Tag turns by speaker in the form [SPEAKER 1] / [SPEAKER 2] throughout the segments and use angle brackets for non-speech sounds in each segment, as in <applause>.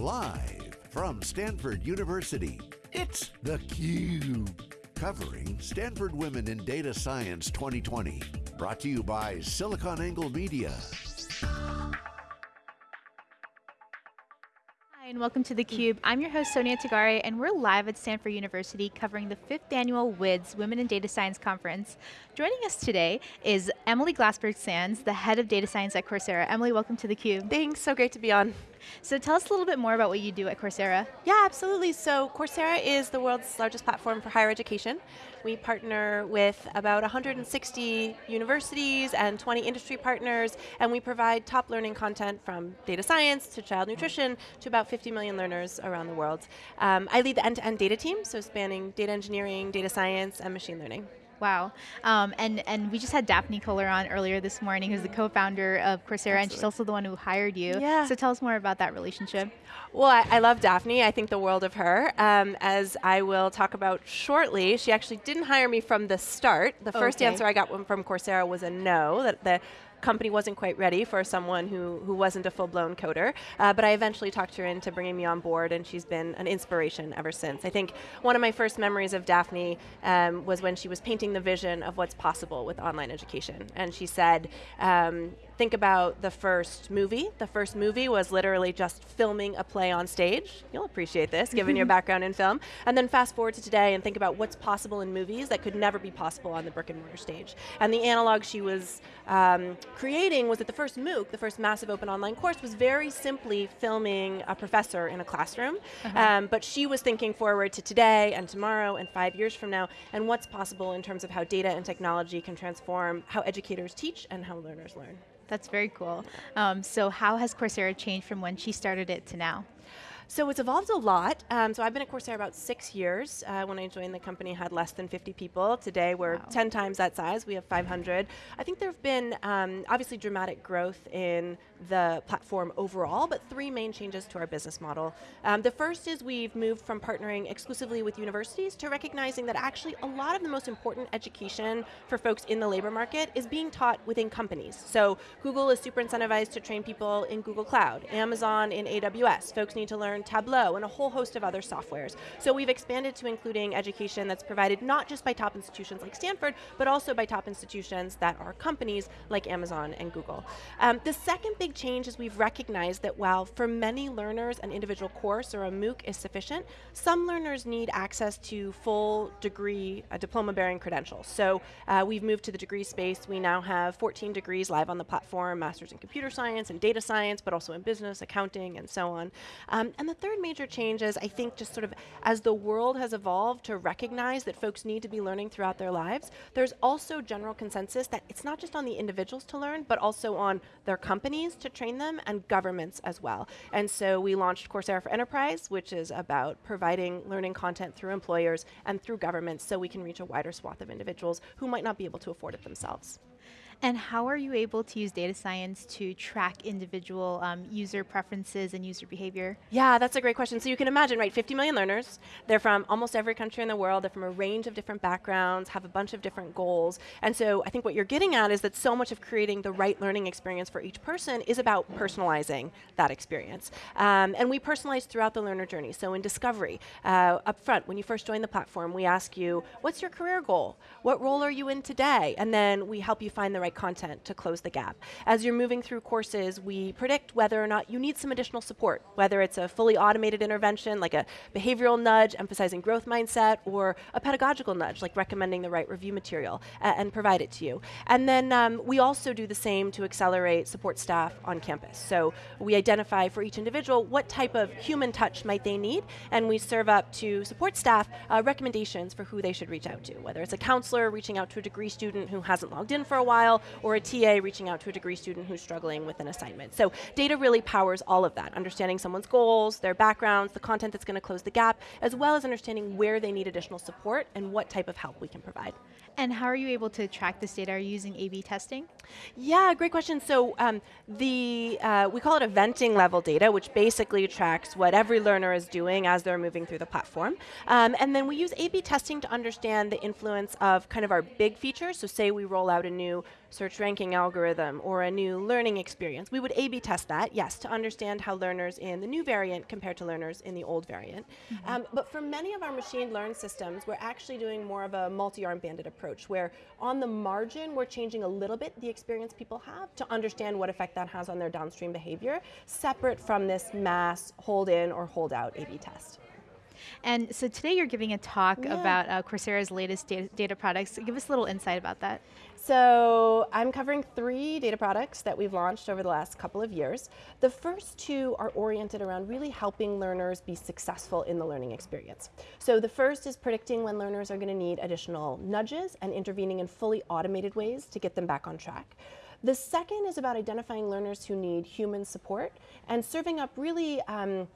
[SPEAKER 1] Live from Stanford University, it's theCUBE. Covering Stanford Women in Data Science 2020. Brought to you by SiliconANGLE Media.
[SPEAKER 2] Hi, and welcome to theCUBE. I'm your host Sonia Tagare and we're live at Stanford University covering the fifth annual WIDS Women in Data Science Conference. Joining us today is Emily Glassberg-Sands, the head of data science at Coursera. Emily, welcome to theCUBE.
[SPEAKER 3] Thanks, so great to be on.
[SPEAKER 2] So tell us a little bit more about what you do at Coursera.
[SPEAKER 3] Yeah, absolutely. So Coursera is the world's largest platform for higher education. We partner with about 160 universities and 20 industry partners, and we provide top learning content from data science to child nutrition to about 50 million learners around the world. Um, I lead the end-to-end -end data team, so spanning data engineering, data science, and machine learning.
[SPEAKER 2] Wow. Um, and, and we just had Daphne Koller on earlier this morning, who's the co-founder of Coursera, Absolutely. and she's also the one who hired you.
[SPEAKER 3] Yeah.
[SPEAKER 2] So tell us more about that relationship.
[SPEAKER 3] Well, I, I love Daphne. I think the world of her. Um, as I will talk about shortly, she actually didn't hire me from the start. The first okay. answer I got from Coursera was a no, that the company wasn't quite ready for someone who, who wasn't a full-blown coder, uh, but I eventually talked her into bringing me on board and she's been an inspiration ever since. I think one of my first memories of Daphne um, was when she was painting the vision of what's possible with online education. And she said, um, think about the first movie. The first movie was literally just filming a play on stage. You'll appreciate this, given your <laughs> background in film. And then fast forward to today and think about what's possible in movies that could never be possible on the brick and mortar stage. And the analog she was um, creating was that the first MOOC, the first massive open online course, was very simply filming a professor in a classroom. Uh -huh. um, but she was thinking forward to today and tomorrow and five years from now and what's possible in terms of how data and technology can transform how educators teach and how learners learn.
[SPEAKER 2] That's very cool. Um, so how has Coursera changed from when she started it to now?
[SPEAKER 3] So it's evolved a lot. Um, so I've been at Coursera about six years. Uh, when I joined the company, had less than 50 people. Today we're wow. 10 times that size. We have 500. I think there have been um, obviously dramatic growth in the platform overall, but three main changes to our business model. Um, the first is we've moved from partnering exclusively with universities to recognizing that actually a lot of the most important education for folks in the labor market is being taught within companies. So Google is super incentivized to train people in Google Cloud, Amazon in AWS. Folks need to learn Tableau and a whole host of other softwares. So we've expanded to including education that's provided not just by top institutions like Stanford, but also by top institutions that are companies like Amazon and Google. Um, the second big change is we've recognized that while for many learners an individual course or a MOOC is sufficient, some learners need access to full degree, diploma-bearing credentials. So uh, we've moved to the degree space. We now have 14 degrees live on the platform, masters in computer science and data science, but also in business, accounting, and so on. Um, and the third major change is, I think, just sort of as the world has evolved to recognize that folks need to be learning throughout their lives, there's also general consensus that it's not just on the individuals to learn, but also on their companies to train them and governments as well. And so we launched Coursera for Enterprise, which is about providing learning content through employers and through governments so we can reach a wider swath of individuals who might not be able to afford it themselves.
[SPEAKER 2] And how are you able to use data science to track individual um, user preferences and user behavior?
[SPEAKER 3] Yeah, that's a great question. So you can imagine, right, 50 million learners. They're from almost every country in the world. They're from a range of different backgrounds, have a bunch of different goals. And so I think what you're getting at is that so much of creating the right learning experience for each person is about personalizing that experience. Um, and we personalize throughout the learner journey. So in discovery, uh, up front, when you first join the platform, we ask you, what's your career goal? What role are you in today? And then we help you find the right content to close the gap. As you're moving through courses, we predict whether or not you need some additional support, whether it's a fully automated intervention, like a behavioral nudge emphasizing growth mindset, or a pedagogical nudge, like recommending the right review material, and provide it to you. And then um, we also do the same to accelerate support staff on campus. So we identify for each individual what type of human touch might they need, and we serve up to support staff uh, recommendations for who they should reach out to, whether it's a counselor reaching out to a degree student who hasn't logged in for a while, or a TA reaching out to a degree student who's struggling with an assignment. So data really powers all of that, understanding someone's goals, their backgrounds, the content that's going to close the gap, as well as understanding where they need additional support and what type of help we can provide.
[SPEAKER 2] And how are you able to track this data? Are you using A-B testing?
[SPEAKER 3] Yeah, great question. So um, the uh, we call it eventing level data, which basically tracks what every learner is doing as they're moving through the platform. Um, and then we use A-B testing to understand the influence of kind of our big features. So say we roll out a new search ranking algorithm or a new learning experience. We would A-B test that, yes, to understand how learners in the new variant compare to learners in the old variant. Mm -hmm. um, but for many of our machine learned systems, we're actually doing more of a multi-arm bandit approach where on the margin, we're changing a little bit the experience people have to understand what effect that has on their downstream behavior, separate from this mass hold in or hold out A-B test.
[SPEAKER 2] And so today you're giving a talk yeah. about uh, Coursera's latest data, data, products. Give us a little insight about that.
[SPEAKER 3] So I'm covering three data products that we've launched over the last couple of years. The first two are oriented around really helping learners be successful in the learning experience. So the first is predicting when learners are going to need additional nudges and intervening in fully automated ways to get them back on track. The second is about identifying learners who need human support and serving up really um,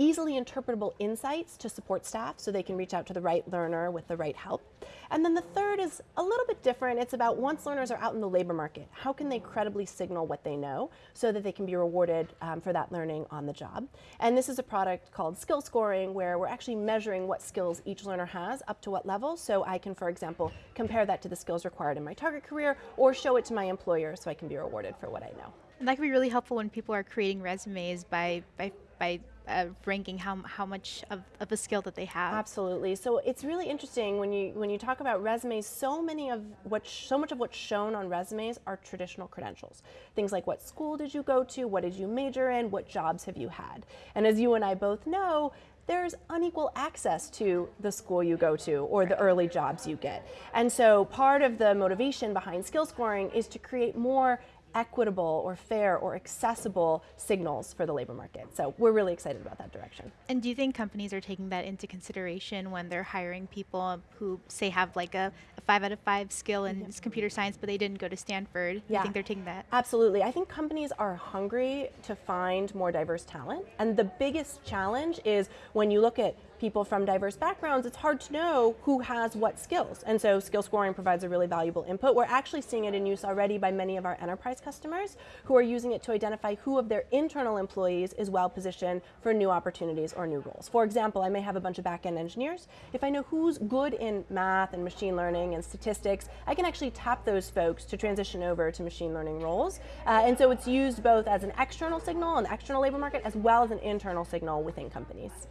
[SPEAKER 3] easily interpretable insights to support staff so they can reach out to the right learner with the right help. And then the third is a little bit different. It's about once learners are out in the labor market, how can they credibly signal what they know so that they can be rewarded um, for that learning on the job. And this is a product called skill scoring where we're actually measuring what skills each learner has up to what level. So I can, for example, compare that to the skills required in my target career or show it to my employer so I can be rewarded for what I know.
[SPEAKER 2] And that can be really helpful when people are creating resumes by, by, by uh, ranking how, how much of, of a skill that they have.
[SPEAKER 3] Absolutely. So it's really interesting when you when you talk about resumes. So many of what so much of what's shown on resumes are traditional credentials. Things like what school did you go to, what did you major in, what jobs have you had. And as you and I both know, there's unequal access to the school you go to or the early jobs you get. And so part of the motivation behind skill scoring is to create more equitable or fair or accessible signals for the labor market. So we're really excited about that direction.
[SPEAKER 2] And do you think companies are taking that into consideration when they're hiring people who say have like a, a five out of five skill in computer science, but they didn't go to Stanford? Yeah. You think they're taking that?
[SPEAKER 3] Absolutely. I think companies are hungry to find more diverse talent. And the biggest challenge is when you look at people from diverse backgrounds, it's hard to know who has what skills. And so skill scoring provides a really valuable input. We're actually seeing it in use already by many of our enterprise customers who are using it to identify who of their internal employees is well positioned for new opportunities or new roles. For example, I may have a bunch of back-end engineers. If I know who's good in math and machine learning and statistics, I can actually tap those folks to transition over to machine learning roles. Uh, and so it's used both as an external signal, an external labor market, as well as an internal signal within companies.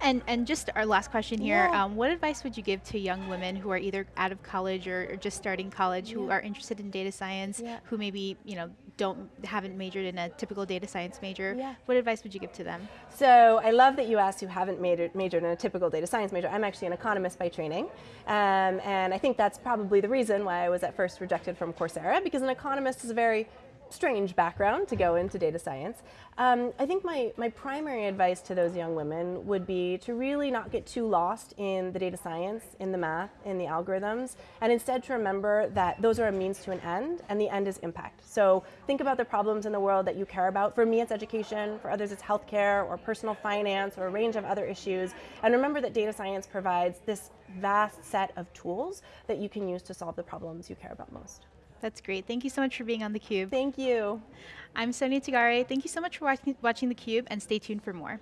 [SPEAKER 2] And and just our last question here: yeah. um, What advice would you give to young women who are either out of college or, or just starting college, yeah. who are interested in data science, yeah. who maybe you know don't haven't majored in a typical data science major? What advice would you give to them?
[SPEAKER 3] So I love that you asked who haven't majored, majored in a typical data science major. I'm actually an economist by training, um, and I think that's probably the reason why I was at first rejected from Coursera because an economist is a very strange background to go into data science. Um, I think my, my primary advice to those young women would be to really not get too lost in the data science, in the math, in the algorithms, and instead to remember that those are a means to an end, and the end is impact. So think about the problems in the world that you care about. For me, it's education. For others, it's healthcare or personal finance or a range of other issues. And remember that data science provides this vast set of tools that you can use to solve the problems you care about most.
[SPEAKER 2] That's great. Thank you so much for being on theCUBE.
[SPEAKER 3] Thank you.
[SPEAKER 2] I'm Sonia Tagare. Thank you so much for watching, watching theCUBE and stay tuned for more.